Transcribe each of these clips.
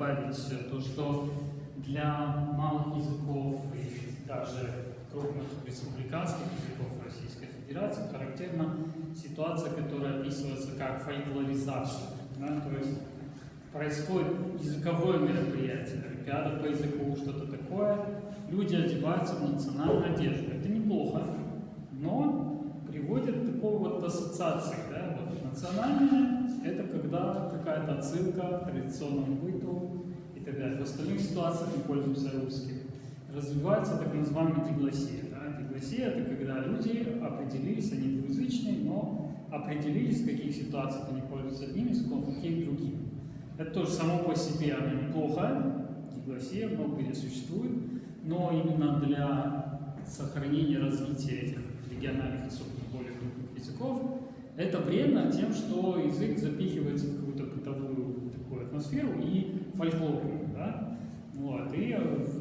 добавить то, что для малых языков и даже крупных республиканских языков Российской Федерации характерна ситуация, которая описывается как фольклоризация. Да? То есть происходит языковое мероприятие, олимпиада по языку, что-то такое, люди одеваются в национальную одежду. Это неплохо, но приводит к такой вот ассоциации. Да? Вот национальная – это когда какая-то отсылка к традиционному быту и так далее. В остальных ситуациях мы пользуемся русским. Развивается так называемая диглосия. Да? Диглосия – это когда люди определились, они двуязычные, но определились, в каких ситуациях они пользуются одним языком, в каких другим. Это тоже само по себе оно неплохо, диглосия много где существует, но именно для сохранения развития этих региональных, особенно более крупных языков, это вредно тем, что язык запихивается в какую-то бытовую такую атмосферу и фольклорную, да? Вот, и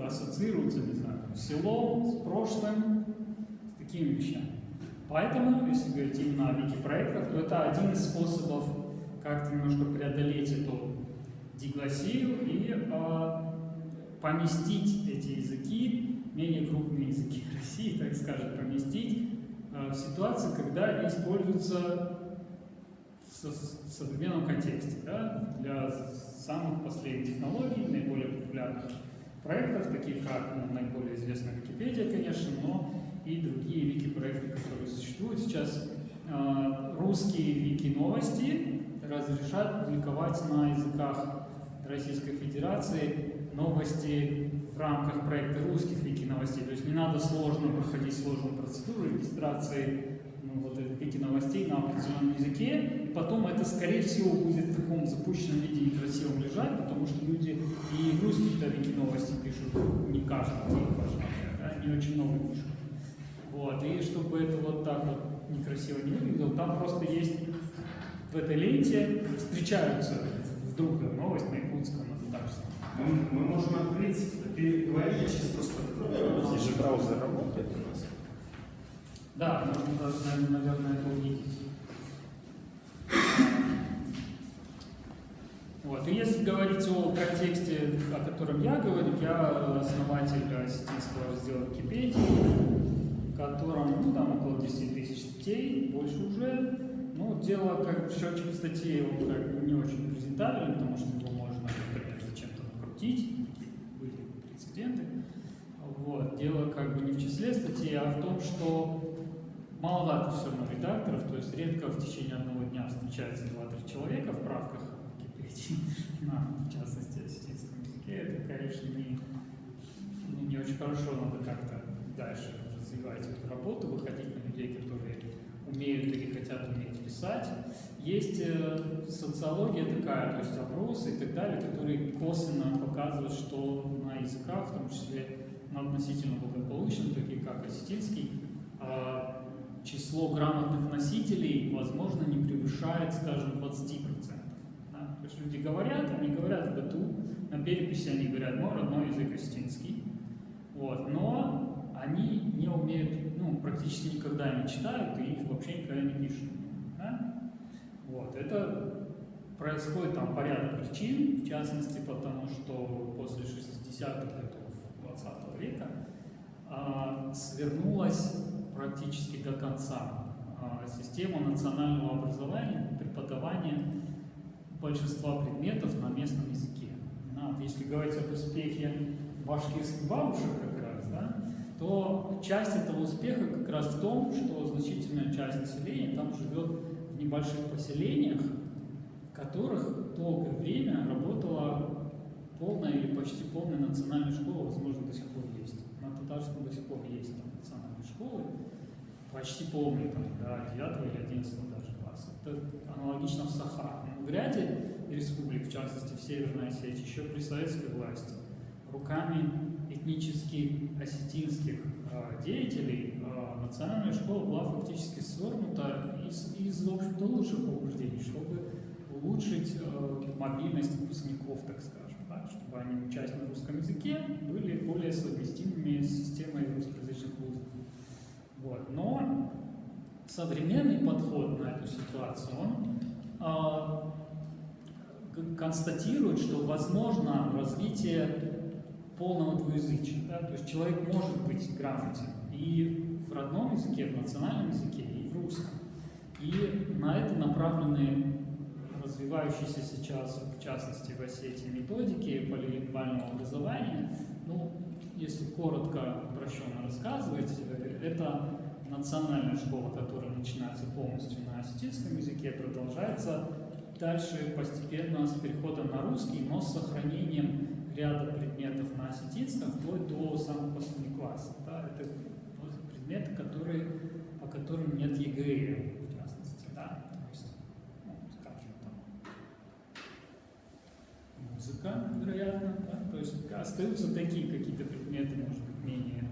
ассоциируется, не знаю, с селом, с прошлым, с такими вещами. Поэтому, если говорить именно о вики-проектах, то это один из способов как-то немножко преодолеть эту диглосию и э, поместить эти языки, менее крупные языки России, так скажем, поместить э, в ситуации, когда используются в современном контексте, да, для самых последних технологий, наиболее популярных проектов, таких как ну, наиболее известная Википедия, конечно, но и другие вики-проекты, которые существуют. Сейчас э, русские вики-новости разрешают публиковать на языках Российской Федерации новости в рамках проекта русских вики-новостей. То есть не надо сложно проходить сложную процедуру регистрации ну, вот этих вики-новостей на определенном языке. И потом это, скорее всего, будет в таком запущенном виде некрасивом лежать, потому что люди и русские-то вики-новости пишут не каждый день, да, не очень много пишут. Вот, и чтобы это вот так вот некрасиво не выглядело, там просто есть в этой ленте встречаются вдруг новость на якутском, на татарском. Мы, мы можем открыть, ты говори, сейчас просто. Здесь же браузер работает у нас. Да, даже, наверное, это увидеть. Вот. И если говорить о контексте, о котором я говорю, я основатель осетинского раздела Википедии, в котором ну, там около 10 тысяч статей, больше уже. Ну, дело, как счетчик статей, он как бы не очень презентабельный, потому что его можно, например, зачем-то накрутить, были прецеденты. Вот. Дело как бы не в числе статей, а в том, что маловато все равно редакторов, то есть редко в течение одного дня встречается 2-3 человека в правках на, в частности, осетинском языке. Это, конечно, не, не очень хорошо, надо как-то дальше развивать эту работу, выходить на людей, которые умеют или хотят уметь писать. Есть э, социология такая, то есть опросы и так далее, которые косвенно показывают, что на языках, в том числе на относительно благополучных, таких как осетинский, э, число грамотных носителей, возможно, не превышает, скажем, 20%. Да? То есть люди говорят, они говорят в быту, на переписи они говорят, мой родной язык осетинский, вот, но они не умеют, ну, практически никогда не читают и их вообще никогда не пишут. Да? Вот, это происходит там по причин, в частности, потому что после 60-х годов 20 -го века а, свернулась практически до конца а, система национального образования, преподавания большинства предметов на местном языке. Да, если говорить об успехе башкирских бабушек как раз, да, то часть этого успеха как раз в том, что значительная часть населения там живет в небольших поселениях, в которых долгое время работала полная или почти полная национальная школа, возможно, до сих пор есть. На татарском до сих пор есть там, национальные школы, почти полные, там, до 9 или 11 даже класса. Это аналогично в Саха. Но в ряде республик, в частности в Северной Осетии, еще при советской власти, руками этнически осетинских э, деятелей э, национальная школа была фактически свернута из, из в общем-то, лучших побуждений, чтобы улучшить э, мобильность выпускников, так скажем, они, учась на русском языке, были более совместимыми с системой русскоязычных вузов. Вот. Но современный подход на эту ситуацию, он э, констатирует, что возможно развитие полного двуязычия. Да? То есть человек может быть грамотен и в родном языке, в национальном языке, и в русском. И на это направлены развивающиеся сейчас, в частности, в Осетии, методики полилингвального образования. Ну, если коротко, упрощенно рассказывать, э, это национальная школа, которая начинается полностью на осетинском языке, продолжается дальше постепенно с переходом на русский, но с сохранением ряда предметов на осетинском, вплоть до самых последних классов. Да? Это предметы, которые, по которым нет ЕГЭ, в частности. Да? То есть, ну, скажем, там, музыка, вероятно. Да? То есть остаются такие какие-то предметы, может быть, менее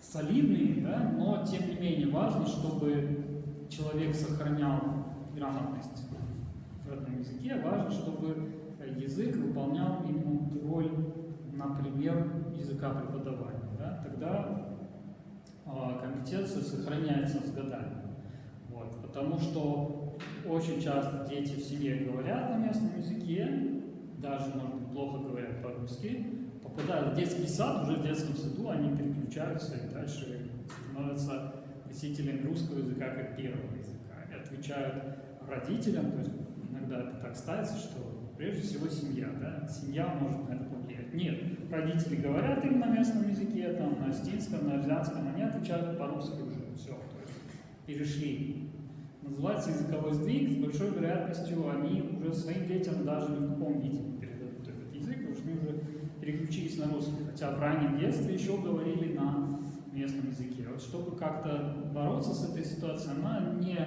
солидные, да? но тем не менее важно, чтобы человек сохранял грамотность в родном языке, важно, чтобы язык выполнял именно роль, например, языка преподавания. Да? Тогда а, компетенция сохраняется с годами. Вот. Потому что очень часто дети в семье говорят на местном языке, даже, может плохо говорят по-русски, попадают в детский сад, уже в детском саду они переключаются и дальше становятся носителями русского языка как первого языка. И отвечают родителям, то есть иногда это так ставится, что прежде всего семья, да, семья может на это повлиять. Нет, родители говорят им на местном языке, там, на астинском, на азиатском, они отвечают по-русски уже, все, то есть перешли. Называется языковой сдвиг, с большой вероятностью они уже своим детям даже в каком виде они уже переключились на русский, хотя в раннем детстве еще говорили на местном языке. Вот чтобы как-то бороться с этой ситуацией, она не,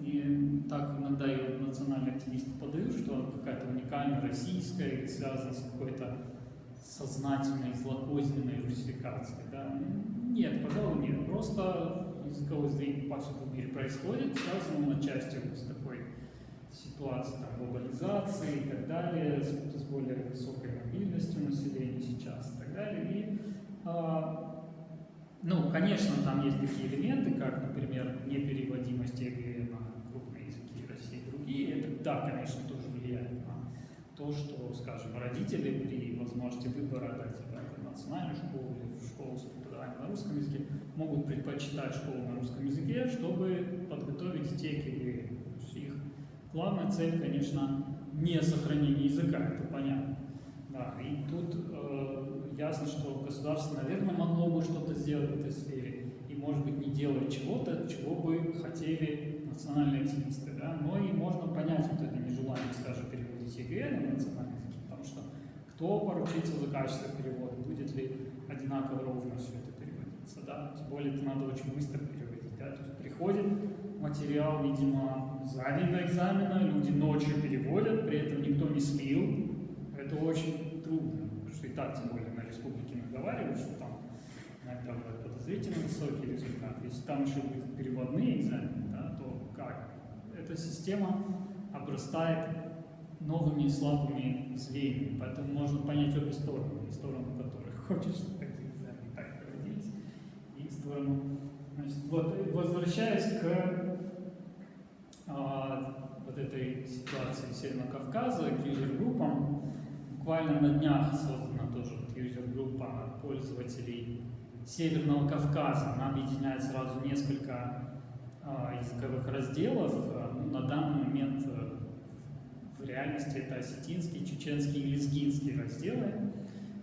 не так иногда ее национальные активисты подают, что она какая-то уникальная российская или связана с какой-то сознательной, злокозненной русификацией. Да? Нет, пожалуй, нет. Просто языковой сдвиг повсюду в мире происходит, связан он отчасти вот с такой ситуацией там, глобализации и так далее, с, с более высокой мобильностью населения сейчас и так далее. И, а, ну, конечно, там есть такие элементы, как, например, непереводимость ЕГЭ на крупные языки России и другие. Это, да, конечно, тоже влияет на то, что, скажем, родители при возможности выбора дать ребенка в национальную школу или школу с преподаванием на русском языке могут предпочитать школу на русском языке, чтобы подготовить детей к. Главная цель, конечно, не сохранение языка, это понятно. Да, и тут э, ясно, что государство, наверное, могло бы что-то сделать в этой сфере, и, может быть, не делать чего-то, чего бы хотели национальные активисты, да, но и можно понять вот это нежелание, скажем, переводить ЕГЭ на национальный язык, потому что кто поручится за качество перевода, будет ли одинаково ровно все это переводиться, да, тем более это надо очень быстро переводить, да, то есть приходит материал, видимо, за день до экзамена, люди ночью переводят, при этом никто не слил, это очень трудно, потому что и так, тем более, на республике наговаривают, что там иногда бывает подозрительно высокий результат. Если там еще будут переводные экзамены, да, то как? Эта система обрастает новыми слабыми звеньями, поэтому можно понять обе стороны, и сторону которых хочет, чтобы экзамены так проводились, и сторону... Значит, вот, возвращаясь к вот этой ситуации Северного Кавказа, к юзер-группам, буквально на днях создана тоже юзер-группа пользователей Северного Кавказа. Она объединяет сразу несколько а, языковых разделов. А, ну, на данный момент а, в реальности это осетинский, чеченский и лезгинский разделы.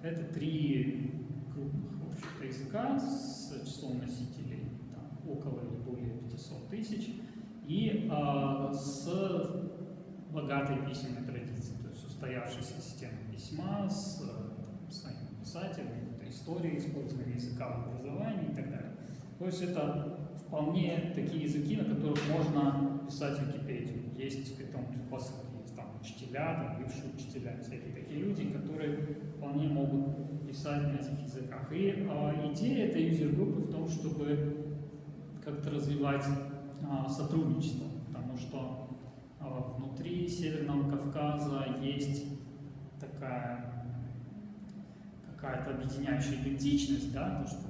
Это три крупных языка с числом носителей там, около или более 500 тысяч и а, с богатой письменной традицией, то есть устоявшейся системой письма, с там, своим писателем, это история использования языка в образовании и так далее. То есть это вполне такие языки, на которых можно писать Википедию. Есть к этому предпосылки, есть там учителя, там, бывшие учителя, всякие такие люди, которые вполне могут писать на этих языках. И а, идея этой юзер-группы в том, чтобы как-то развивать а, сотрудничество, потому что а, внутри Северного Кавказа есть такая какая-то объединяющая идентичность, да, то, что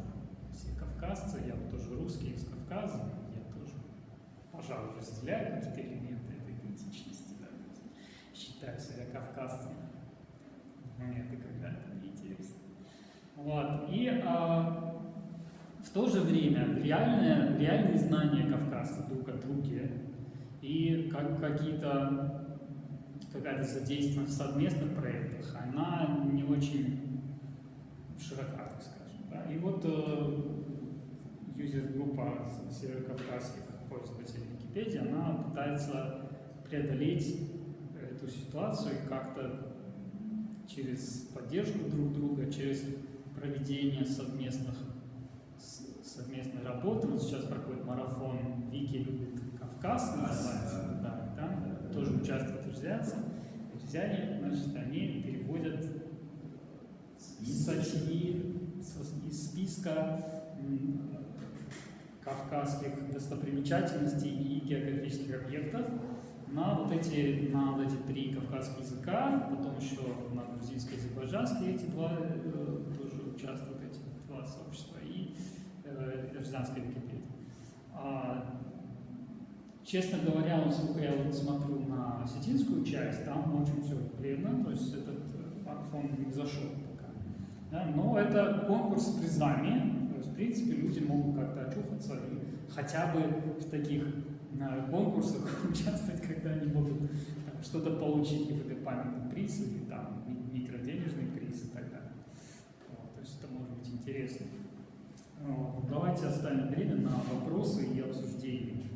все кавказцы, я вот тоже русский из Кавказа, я тоже, пожалуй, разделяю какие-то элементы этой идентичности, да, считаю себя кавказцем. Мне это когда-то неинтересно. Вот. И а, то же время реальное, реальные знания кавказцев друг о друге и как, какие-то какая-то задействованность в совместных проектах, она не очень широка, так скажем. Да? И вот э, юзер-группа северокавказских пользователей Википедии, она пытается преодолеть эту ситуацию и как-то через поддержку друг друга, через проведение совместных Вот сейчас проходит марафон Вики любит Кавказ, называется. Да, там тоже участвуют друзьяцы. Друзьяне, значит, они переводят статьи из списка кавказских достопримечательностей и географических объектов на вот эти, на вот эти три кавказских языка, потом еще на грузинско-азербайджанский эти два э, тоже участвуют, эти два сообщества, и э, гражданская Википедия. А, честно говоря, насколько я вот смотрю на осетинскую часть, там очень все бледно, то есть этот фонд не зашел пока. Да, но это конкурс с призами, то есть, в принципе, люди могут как-то очухаться и хотя бы в таких на конкурсах участвовать, когда они могут что-то получить, какой-то памятный приз или там микроденежный приз и так далее. Вот, то есть это может быть интересно. Вот, давайте оставим время на вопросы и обсуждение.